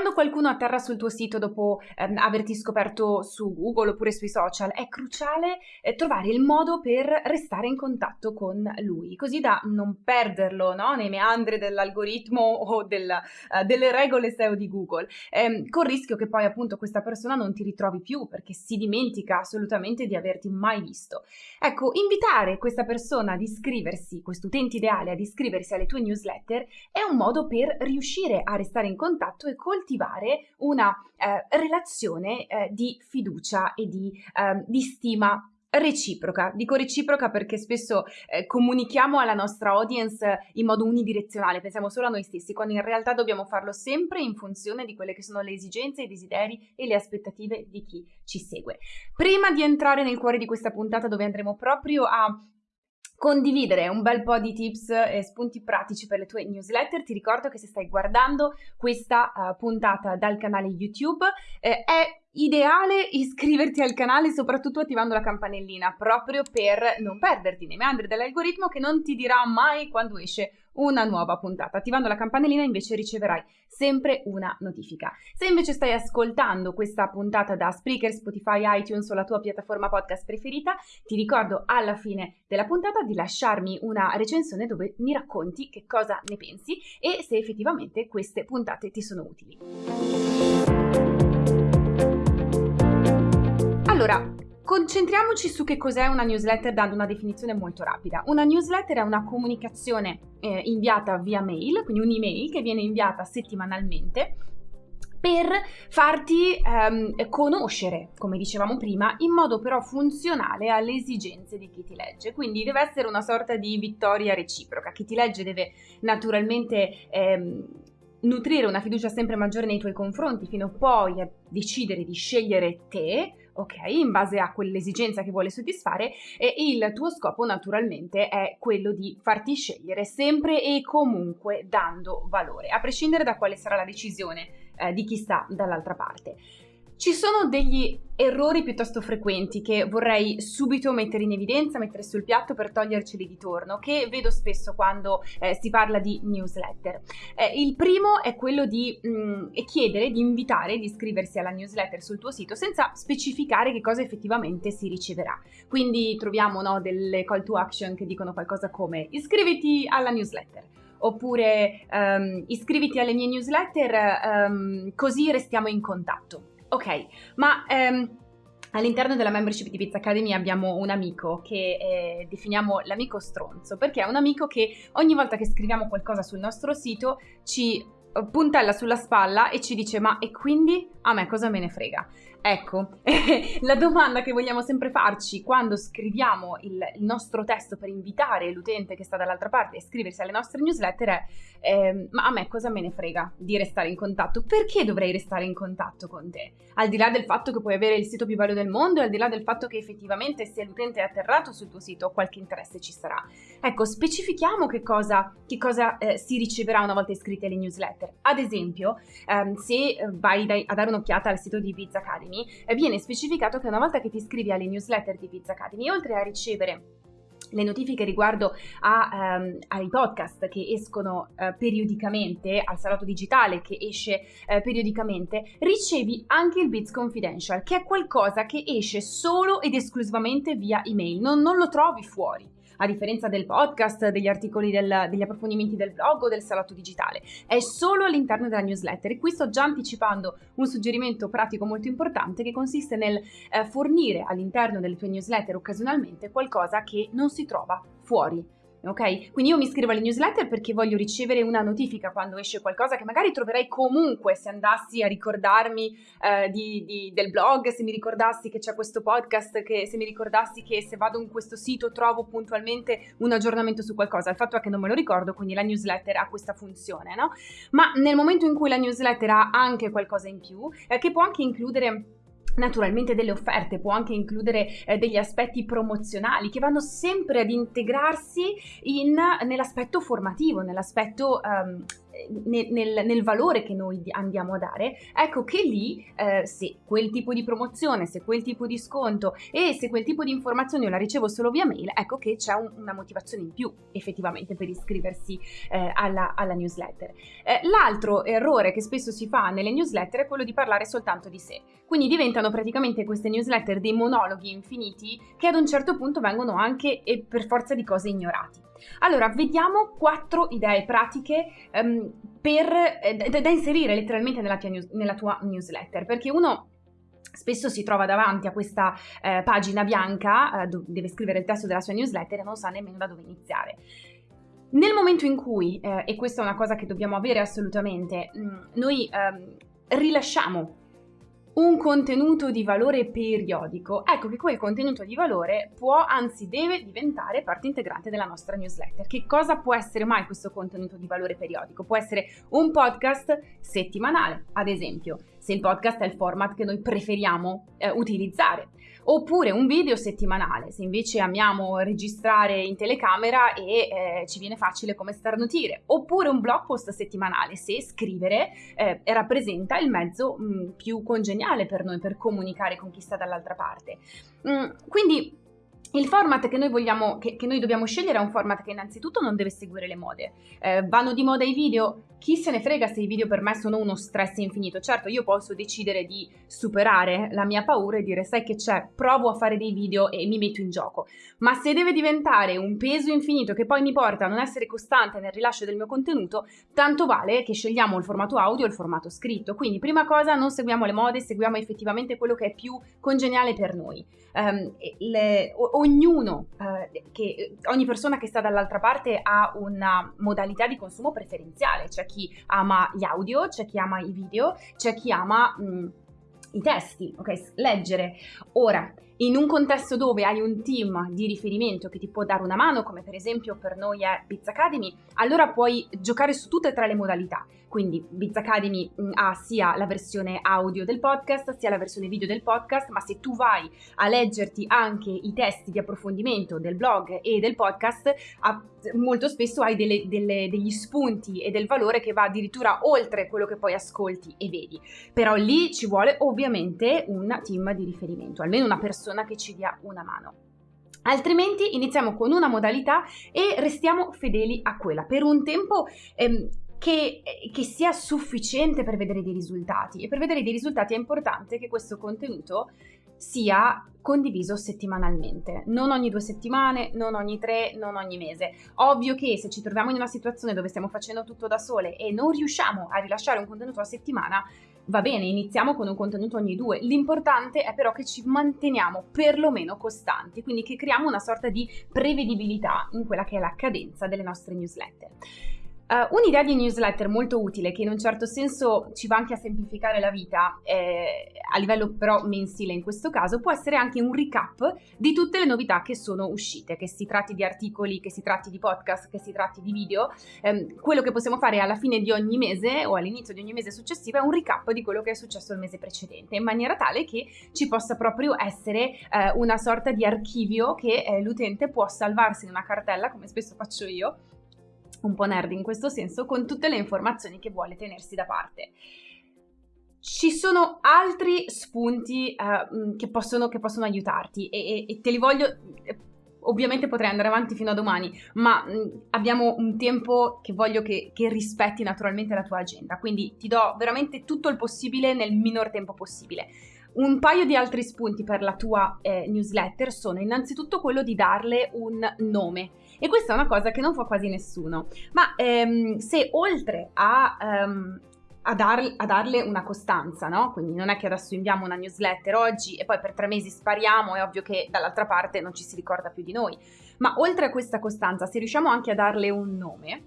quando qualcuno atterra sul tuo sito dopo ehm, averti scoperto su Google oppure sui social, è cruciale eh, trovare il modo per restare in contatto con lui, così da non perderlo no? nei meandri dell'algoritmo o del, uh, delle regole SEO di Google, ehm, con il rischio che poi appunto questa persona non ti ritrovi più perché si dimentica assolutamente di averti mai visto. Ecco, invitare questa persona ad iscriversi, questo utente ideale ad iscriversi alle tue newsletter è un modo per riuscire a restare in contatto e coltivare una eh, relazione eh, di fiducia e di, eh, di stima reciproca. Dico reciproca perché spesso eh, comunichiamo alla nostra audience in modo unidirezionale, pensiamo solo a noi stessi, quando in realtà dobbiamo farlo sempre in funzione di quelle che sono le esigenze, i desideri e le aspettative di chi ci segue. Prima di entrare nel cuore di questa puntata dove andremo proprio a condividere un bel po' di tips e spunti pratici per le tue newsletter. Ti ricordo che se stai guardando questa uh, puntata dal canale YouTube eh, è ideale iscriverti al canale soprattutto attivando la campanellina proprio per non perderti nei meandri dell'algoritmo che non ti dirà mai quando esce una nuova puntata. Attivando la campanellina invece riceverai sempre una notifica. Se invece stai ascoltando questa puntata da Spreaker, Spotify, iTunes o la tua piattaforma podcast preferita, ti ricordo alla fine della puntata di lasciarmi una recensione dove mi racconti che cosa ne pensi e se effettivamente queste puntate ti sono utili. Allora, concentriamoci su che cos'è una newsletter dando una definizione molto rapida. Una newsletter è una comunicazione eh, inviata via mail, quindi un'email che viene inviata settimanalmente per farti ehm, conoscere, come dicevamo prima, in modo però funzionale alle esigenze di chi ti legge. Quindi deve essere una sorta di vittoria reciproca. Chi ti legge deve naturalmente ehm, nutrire una fiducia sempre maggiore nei tuoi confronti fino poi a decidere di scegliere te ok, in base a quell'esigenza che vuole soddisfare e il tuo scopo naturalmente è quello di farti scegliere sempre e comunque dando valore, a prescindere da quale sarà la decisione eh, di chi sta dall'altra parte. Ci sono degli errori piuttosto frequenti che vorrei subito mettere in evidenza, mettere sul piatto per toglierceli di torno, che vedo spesso quando eh, si parla di newsletter. Eh, il primo è quello di mh, mm, chiedere, di invitare, di iscriversi alla newsletter sul tuo sito senza specificare che cosa effettivamente si riceverà. Quindi troviamo no, delle call to action che dicono qualcosa come iscriviti alla newsletter oppure um, iscriviti alle mie newsletter um, così restiamo in contatto. Ok, ma ehm, all'interno della membership di Pizza Academy abbiamo un amico che eh, definiamo l'amico stronzo, perché è un amico che ogni volta che scriviamo qualcosa sul nostro sito ci puntella sulla spalla e ci dice ma e quindi a me cosa me ne frega? Ecco, la domanda che vogliamo sempre farci quando scriviamo il, il, nostro testo per invitare l'utente che sta dall'altra parte a iscriversi alle nostre newsletter è eh, ma a me cosa me ne frega di restare in contatto? Perché dovrei restare in contatto con te? Al di là del fatto che puoi avere il sito più bello del mondo e al di là del fatto che effettivamente se l'utente è atterrato sul tuo sito qualche interesse ci sarà. Ecco, specifichiamo che cosa, che cosa eh, si riceverà una volta iscritti alle newsletter. Ad esempio, ehm, se vai dai, a dare un'occhiata al sito di Pizza Academy, Academy, eh, viene specificato che una volta che ti iscrivi alle newsletter di Pizza Academy, oltre a ricevere le notifiche riguardo a, um, ai podcast che escono uh, periodicamente, al salotto digitale che esce uh, periodicamente, ricevi anche il Bits Confidential, che è qualcosa che esce solo ed esclusivamente via email, non, non lo trovi fuori a differenza del podcast, degli articoli, del, degli approfondimenti del blog o del salotto digitale. È solo all'interno della newsletter e qui sto già anticipando un suggerimento pratico molto importante che consiste nel eh, fornire all'interno delle tue newsletter occasionalmente qualcosa che non si trova fuori ok? Quindi io mi iscrivo alle newsletter perché voglio ricevere una notifica quando esce qualcosa che magari troverei comunque se andassi a ricordarmi eh, di, di, del blog, se mi ricordassi che c'è questo podcast, che, se mi ricordassi che se vado in questo sito trovo puntualmente un aggiornamento su qualcosa. Il fatto è che non me lo ricordo, quindi la newsletter ha questa funzione, no? Ma nel momento in cui la newsletter ha anche qualcosa in più, eh, che può anche includere Naturalmente delle offerte, può anche includere eh, degli aspetti promozionali che vanno sempre ad integrarsi in, nell'aspetto formativo, nell'aspetto um, nel, nel, nel, valore che noi andiamo a dare, ecco che lì eh, se quel tipo di promozione, se quel tipo di sconto e se quel tipo di informazioni io la ricevo solo via mail, ecco che c'è un, una motivazione in più effettivamente per iscriversi eh, alla, alla, newsletter. Eh, l'altro errore che spesso si fa nelle newsletter è quello di parlare soltanto di sé, quindi diventano praticamente queste newsletter dei monologhi infiniti che ad un certo punto vengono anche e per forza di cose ignorati. Allora, vediamo quattro idee pratiche um, per, eh, da, inserire letteralmente nella tua, news, nella tua newsletter, perché uno spesso si trova davanti a questa eh, pagina bianca, eh, deve scrivere il testo della sua newsletter e non sa nemmeno da dove iniziare. Nel momento in cui, eh, e questa è una cosa che dobbiamo avere assolutamente, mh, mm, noi ehm, rilasciamo un contenuto di valore periodico, ecco che quel contenuto di valore può, anzi deve diventare parte integrante della nostra newsletter. Che cosa può essere mai questo contenuto di valore periodico? Può essere un podcast settimanale, ad esempio, se il podcast è il format che noi preferiamo eh, utilizzare oppure un video settimanale, se invece amiamo registrare in telecamera e eh, ci viene facile come starnutire, oppure un blog post settimanale, se scrivere eh, rappresenta il mezzo mh, mm, più congeniale per noi per comunicare con chi sta dall'altra parte. Mm, quindi il format che noi, vogliamo, che, che noi dobbiamo scegliere è un format che innanzitutto non deve seguire le mode. Eh, vanno di moda i video? Chi se ne frega se i video per me sono uno stress infinito. Certo, io posso decidere di superare la mia paura e dire sai che c'è, provo a fare dei video e mi metto in gioco. Ma se deve diventare un peso infinito che poi mi porta a non essere costante nel rilascio del mio contenuto, tanto vale che scegliamo il formato audio o il formato scritto. Quindi prima cosa non seguiamo le mode, seguiamo effettivamente quello che è più congeniale per noi. Um, le, ognuno, eh, che, ogni persona che sta dall'altra parte ha una modalità di consumo preferenziale, c'è chi ama gli audio, c'è chi ama i video, c'è chi ama mh, i testi, ok? Leggere. Ora, in un contesto dove hai un team di riferimento che ti può dare una mano, come per esempio per noi è Biz Academy, allora puoi giocare su tutte e tre le modalità. Quindi Biz Academy mm, ha sia la versione audio del podcast, sia la versione video del podcast, ma se tu vai a leggerti anche i testi di approfondimento del blog e del podcast, molto spesso hai delle, delle, degli spunti e del valore che va addirittura oltre quello che poi ascolti e vedi. Però lì ci vuole ovviamente un team di riferimento, almeno una persona che ci dia una mano. Altrimenti iniziamo con una modalità e restiamo fedeli a quella. Per un tempo ehm, che, che, sia sufficiente per vedere dei risultati. E per vedere dei risultati è importante che questo contenuto sia condiviso settimanalmente, non ogni due settimane, non ogni tre, non ogni mese. Ovvio che se ci troviamo in una situazione dove stiamo facendo tutto da sole e non riusciamo a rilasciare un contenuto a settimana, va bene, iniziamo con un contenuto ogni due. L'importante è però che ci manteniamo perlomeno costanti, quindi che creiamo una sorta di prevedibilità in quella che è la cadenza delle nostre newsletter. Uh, un'idea di newsletter molto utile che in un certo senso ci va anche a semplificare la vita, eh, a livello però mensile in questo caso, può essere anche un recap di tutte le novità che sono uscite, che si tratti di articoli, che si tratti di podcast, che si tratti di video. Eh, quello che possiamo fare alla fine di ogni mese o all'inizio di ogni mese successivo è un recap di quello che è successo il mese precedente, in maniera tale che ci possa proprio essere eh, una sorta di archivio che eh, l'utente può salvarsi in una cartella, come spesso faccio io, un po' nerd in questo senso, con tutte le informazioni che vuole tenersi da parte. Ci sono altri spunti uh, che, possono, che, possono, aiutarti e, e, e, te li voglio... Ovviamente potrei andare avanti fino a domani, ma mh, abbiamo un tempo che voglio che, che rispetti naturalmente la tua agenda, quindi ti do veramente tutto il possibile nel minor tempo possibile. Un paio di altri spunti per la tua eh, newsletter sono innanzitutto quello di darle un nome. E questa è una cosa che non fa quasi nessuno. Ma ehm, se oltre a... Um, a, dar, a, darle una costanza, no? Quindi non è che adesso inviamo una newsletter oggi e poi per tre mesi spariamo, è ovvio che dall'altra parte non ci si ricorda più di noi. Ma oltre a questa costanza, se riusciamo anche a darle un nome,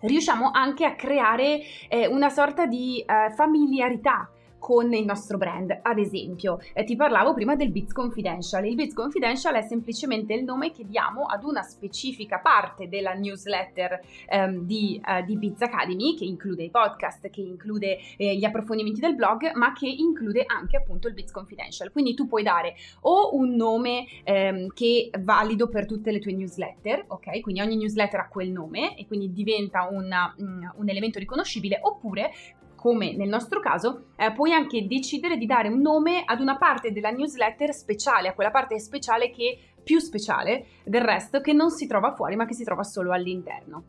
riusciamo anche a creare eh, una sorta di eh, familiarità con il nostro brand. Ad esempio, eh, ti parlavo prima del Bits Confidential. Il Bits Confidential è semplicemente il nome che diamo ad una specifica parte della newsletter ehm, di, eh, di Biz Academy, che include i podcast, che include eh, gli approfondimenti del blog, ma che include anche appunto il Bits Confidential. Quindi tu puoi dare o un nome ehm, che è valido per tutte le tue newsletter, ok? Quindi ogni newsletter ha quel nome e quindi diventa una, un, un elemento riconoscibile, oppure come nel nostro caso, eh, puoi anche decidere di dare un nome ad una parte della newsletter speciale, a quella parte speciale che più speciale del resto, che non si trova fuori ma che si trova solo all'interno.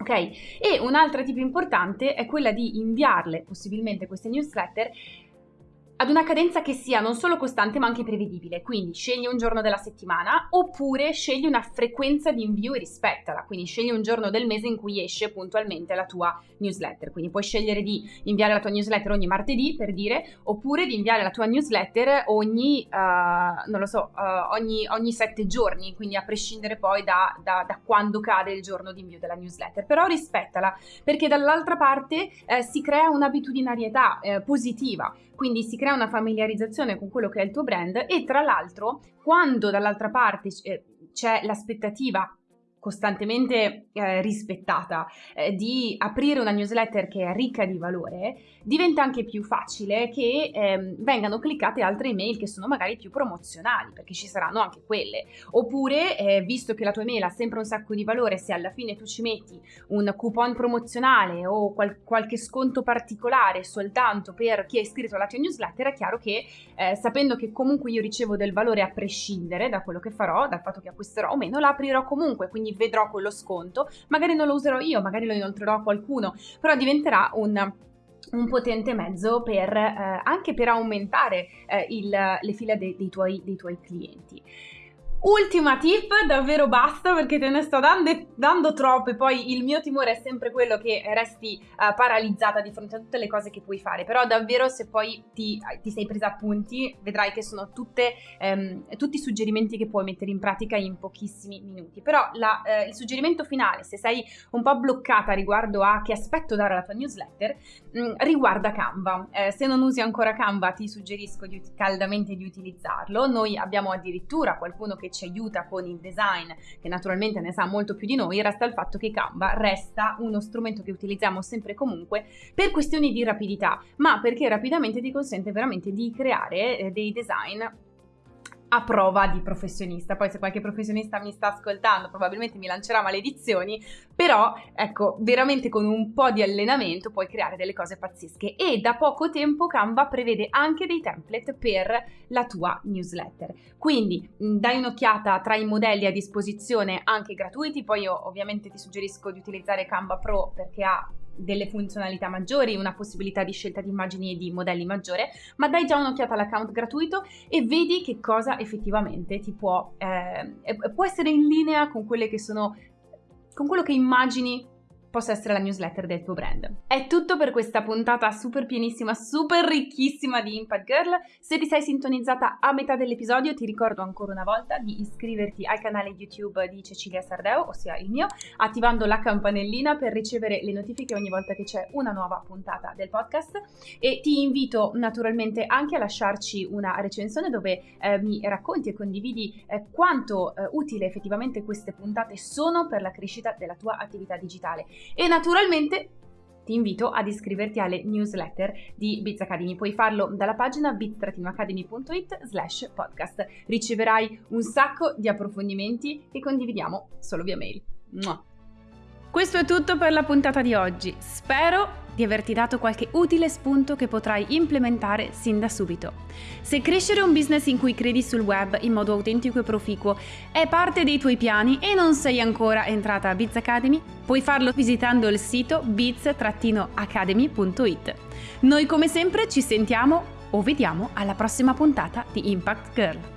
Ok? E un'altra tipo importante è quella di inviarle possibilmente queste newsletter ad una cadenza che sia non solo costante ma anche prevedibile, quindi scegli un giorno della settimana oppure scegli una frequenza di invio e rispettala, quindi scegli un giorno del mese in cui esce puntualmente la tua newsletter, quindi puoi scegliere di inviare la tua newsletter ogni martedì per dire, oppure di inviare la tua newsletter ogni, uh, non lo so, uh, ogni, ogni, sette giorni, quindi a prescindere poi da, da, da, quando cade il giorno di invio della newsletter, però rispettala perché dall'altra parte eh, si crea un'abitudinarietà eh, positiva, quindi si crea una familiarizzazione con quello che è il tuo brand e tra l'altro quando dall'altra parte eh, c'è l'aspettativa costantemente eh, rispettata eh, di aprire una newsletter che è ricca di valore, diventa anche più facile che eh, vengano cliccate altre email che sono magari più promozionali, perché ci saranno anche quelle. Oppure, eh, visto che la tua email ha sempre un sacco di valore, se alla fine tu ci metti un coupon promozionale o qual- qualche sconto particolare soltanto per chi è iscritto alla tua newsletter, è chiaro che eh, sapendo che comunque io ricevo del valore a prescindere da quello che farò, dal fatto che acquisterò o meno, la aprirò comunque, quindi vedrò quello sconto, magari non lo userò io, magari lo inoltrerò a qualcuno, però diventerà un un potente mezzo per, eh, anche per aumentare eh, il, le fila de, dei, tuoi, dei tuoi clienti. Ultima tip, davvero basta perché te ne sto dando, dando troppe, poi il mio timore è sempre quello che resti uh, paralizzata di fronte a tutte le cose che puoi fare, però davvero se poi ti, ti sei presa appunti vedrai che sono tutte, um, tutti suggerimenti che puoi mettere in pratica in pochissimi minuti, però la, uh, il suggerimento finale, se sei un po' bloccata riguardo a che aspetto dare alla tua newsletter, um, riguarda Canva, uh, se non usi ancora Canva ti suggerisco di, caldamente di utilizzarlo, noi abbiamo addirittura qualcuno che ci aiuta con il design, che naturalmente ne sa molto più di noi, resta il fatto che Canva resta uno strumento che utilizziamo sempre e comunque per questioni di rapidità, ma perché rapidamente ti consente veramente di creare eh, dei design a prova di professionista. Poi se qualche professionista mi sta ascoltando probabilmente mi lancerà maledizioni, però ecco, veramente con un po' di allenamento puoi creare delle cose pazzesche e da poco tempo Canva prevede anche dei template per la tua newsletter. Quindi dai un'occhiata tra i modelli a disposizione anche gratuiti, poi io ovviamente ti suggerisco di utilizzare Canva Pro perché ha delle funzionalità maggiori, una possibilità di scelta di immagini e di modelli maggiore, ma dai già un'occhiata all'account gratuito e vedi che cosa effettivamente ti può, eh, può essere in linea con quelle che sono, con quello che immagini possa essere la newsletter del tuo brand. È tutto per questa puntata super pienissima, super ricchissima di Impact Girl. Se ti sei sintonizzata a metà dell'episodio, ti ricordo ancora una volta di iscriverti al canale YouTube di Cecilia Sardeo, ossia il mio, attivando la campanellina per ricevere le notifiche ogni volta che c'è una nuova puntata del podcast e ti invito naturalmente anche a lasciarci una recensione dove eh, mi racconti e condividi eh, quanto eh, utile effettivamente queste puntate sono per la crescita della tua attività digitale e naturalmente ti invito ad iscriverti alle newsletter di Biz Academy. Puoi farlo dalla pagina bit-academy.it slash podcast. Riceverai un sacco di approfondimenti che condividiamo solo via mail. Mua. Questo è tutto per la puntata di oggi. Spero di averti dato qualche utile spunto che potrai implementare sin da subito. Se crescere un business in cui credi sul web in modo autentico e proficuo è parte dei tuoi piani e non sei ancora entrata a Biz Academy, puoi farlo visitando il sito biz-academy.it. Noi come sempre ci sentiamo o vediamo alla prossima puntata di Impact Girl.